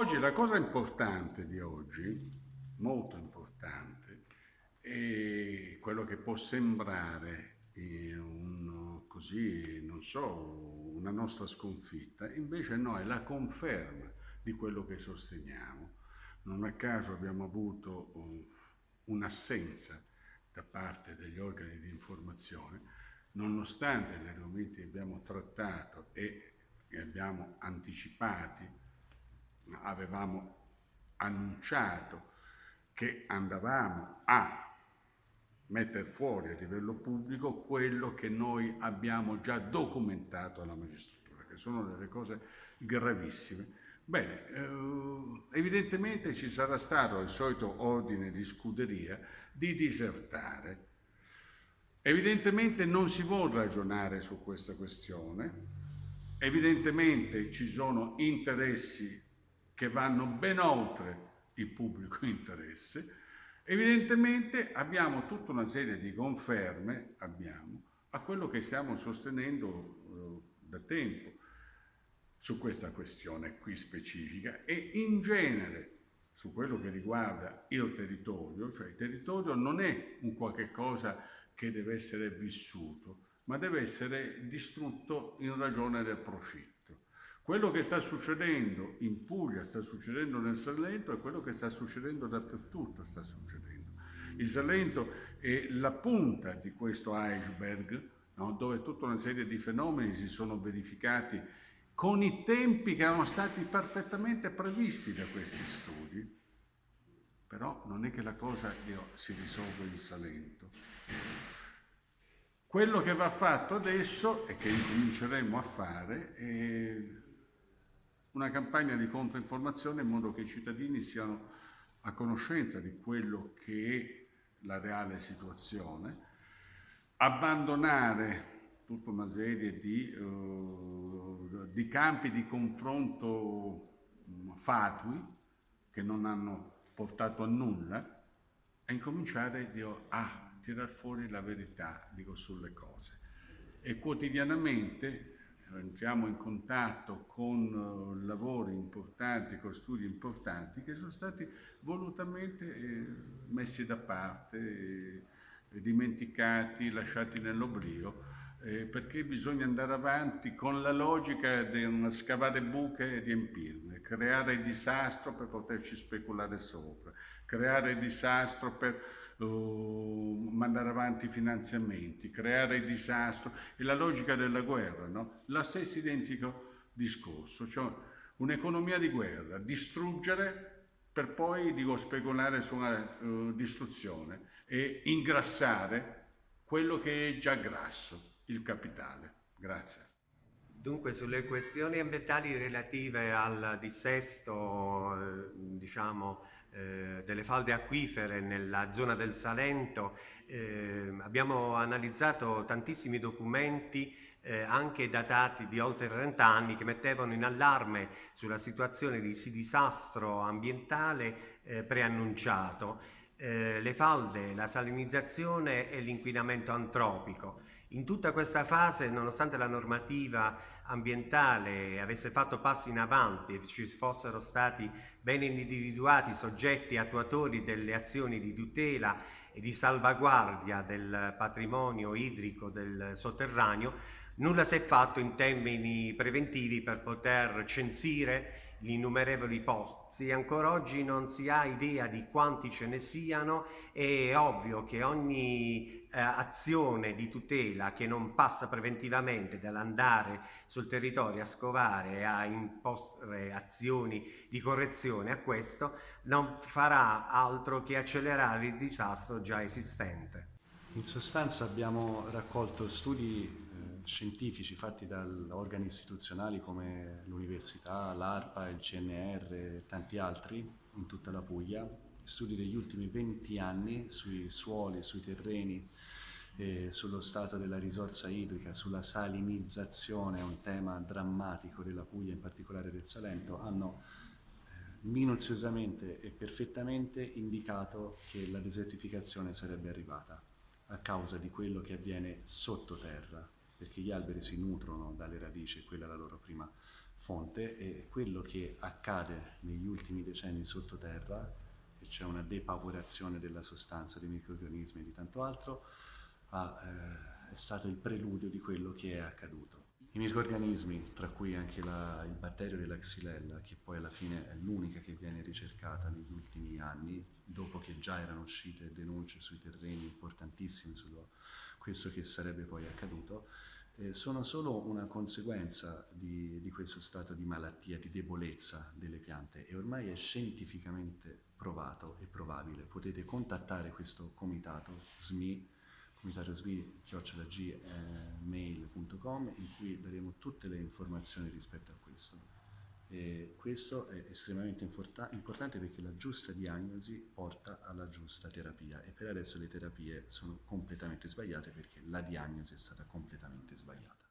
Oggi la cosa importante di oggi, molto importante, è quello che può sembrare un, così, non so, una nostra sconfitta, invece no, è la conferma di quello che sosteniamo. Non a caso abbiamo avuto un'assenza da parte degli organi di informazione, nonostante gli argomenti che abbiamo trattato e che abbiamo anticipati, avevamo annunciato che andavamo a mettere fuori a livello pubblico quello che noi abbiamo già documentato alla magistratura, che sono delle cose gravissime. Bene, eh, evidentemente ci sarà stato il solito ordine di scuderia di disertare. Evidentemente non si vuole ragionare su questa questione, evidentemente ci sono interessi che vanno ben oltre il pubblico interesse, evidentemente abbiamo tutta una serie di conferme, abbiamo, a quello che stiamo sostenendo eh, da tempo su questa questione qui specifica e in genere su quello che riguarda il territorio, cioè il territorio non è un qualche cosa che deve essere vissuto, ma deve essere distrutto in ragione del profitto. Quello che sta succedendo in Puglia, sta succedendo nel Salento e quello che sta succedendo dappertutto sta succedendo. Il Salento è la punta di questo iceberg, no? dove tutta una serie di fenomeni si sono verificati con i tempi che erano stati perfettamente previsti da questi studi. Però non è che la cosa si risolve in Salento. Quello che va fatto adesso e che incominceremo a fare è una campagna di controinformazione in modo che i cittadini siano a conoscenza di quello che è la reale situazione, abbandonare tutta una serie di, uh, di campi di confronto mm, fatui che non hanno portato a nulla e incominciare dico, a tirar fuori la verità dico, sulle cose. E quotidianamente entriamo in contatto con uh, lavori importanti, con studi importanti che sono stati volutamente eh, messi da parte, eh, dimenticati, lasciati nell'oblio eh, perché bisogna andare avanti con la logica di scavare buche e riempirne, creare disastro per poterci speculare sopra, creare disastro per uh, mandare avanti i finanziamenti, creare disastro, è la logica della guerra, no? Lo stesso identico discorso, cioè un'economia di guerra, distruggere per poi dico, speculare su una uh, distruzione e ingrassare quello che è già grasso il capitale. Grazie. Dunque sulle questioni ambientali relative al dissesto eh, diciamo, eh, delle falde acquifere nella zona del Salento eh, abbiamo analizzato tantissimi documenti eh, anche datati di oltre 30 anni che mettevano in allarme sulla situazione di disastro ambientale eh, preannunciato. Eh, le falde, la salinizzazione e l'inquinamento antropico. In tutta questa fase, nonostante la normativa ambientale avesse fatto passi in avanti e ci fossero stati ben individuati soggetti attuatori delle azioni di tutela e di salvaguardia del patrimonio idrico del sotterraneo, nulla si è fatto in termini preventivi per poter censire gli innumerevoli pozzi. Ancora oggi non si ha idea di quanti ce ne siano è ovvio che ogni eh, azione di tutela che non passa preventivamente dall'andare sul territorio a scovare e a imporre azioni di correzione a questo non farà altro che accelerare il disastro già esistente. In sostanza abbiamo raccolto studi scientifici fatti da organi istituzionali come l'università, l'ARPA, il CNR e tanti altri in tutta la Puglia, studi degli ultimi 20 anni sui suoli, sui terreni, eh, sullo stato della risorsa idrica, sulla salinizzazione, un tema drammatico della Puglia, in particolare del Salento, hanno eh, minuziosamente e perfettamente indicato che la desertificazione sarebbe arrivata a causa di quello che avviene sottoterra perché gli alberi si nutrono dalle radici e quella è la loro prima fonte e quello che accade negli ultimi decenni sottoterra, che c'è una depauporazione della sostanza dei microrganismi e di tanto altro, ha, eh, è stato il preludio di quello che è accaduto. I microrganismi, tra cui anche la, il batterio della xylella, che poi alla fine è l'unica che viene ricercata negli ultimi anni, dopo che già erano uscite denunce sui terreni importantissimi su questo che sarebbe poi accaduto, eh, sono solo una conseguenza di, di, questo stato di malattia, di debolezza delle piante e ormai è scientificamente provato e probabile. Potete contattare questo comitato SMI, comitato SMI gmail.com in cui daremo tutte le informazioni rispetto a questo. E questo è estremamente importante perché la giusta diagnosi porta alla giusta terapia e per adesso le terapie sono completamente sbagliate perché la diagnosi è stata completamente sbagliata.